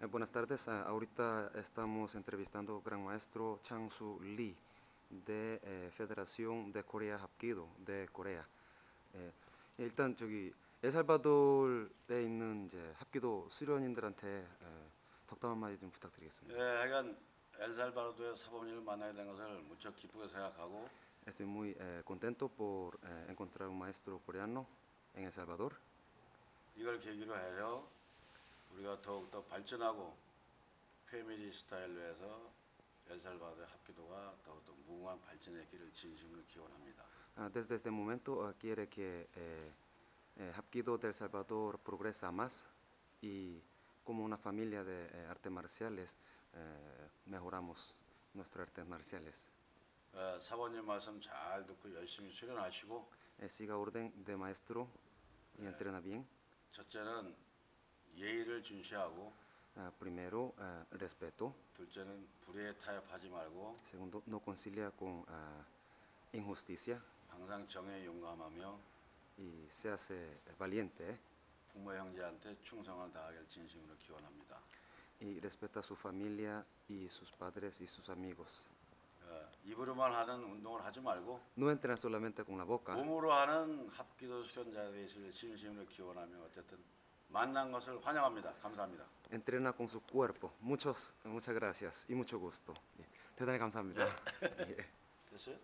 Eh, buenas tardes. Ah, ahorita estamos entrevistando al gran maestro Chang Su Lee de eh, Federación de Corea Hapkido de Corea. 예, 일단 저기 엘살바도르에 있는 이제 합기도 수련인들한테 예, 덕담 한마디 좀 부탁드리겠습니다. 예, 하여간 엘살바도르의 사범님을 만나게 된 것을 무척 기쁘게 생각하고 Estoy muy eh, contento por eh, encontrar un maestro coreano en El Salvador. 이걸 계기로 해서 우리가 더욱더 발전하고 패밀리 스타일로 해서 엘살바도르의 합기도가 더욱더 무궁한 발전의 길을 진심으로 기원합니다. Ah, desde este momento ah, quiere que eh, eh, Hapkido de El Salvador progresa más y como una familia de eh, artes marciales eh, mejoramos nuestras artes marciales. 어, 사범님 말씀 잘 듣고 열심히 수련하시고 Eh, siga orden de maestro y entrena bien. 첫째는 예의를 준시하고 Ah, primero, ah, respeto. 둘째는 불의에 타협하지 말고 Segundo, no concilia con ah, injusticia 항상 정에 용감하며 y se hace valiente ¿eh? 부모 형제한테 충성을 다하길 진심으로 기원합니다. y respeta a su familia y sus padres y sus amigos. 어, 입으로만 하는 운동을 하지 말고 No entrena solamente con la boca, 몸으로 하는 합기도 수련자 되시길 진심으로 기원하며 어쨌든 만난 것을 환영합니다. 감사합니다. entrena con su cuerpo. Muchos, muchas gracias y mucho gusto. 예, 대단히 감사합니다. 예. 됐어요?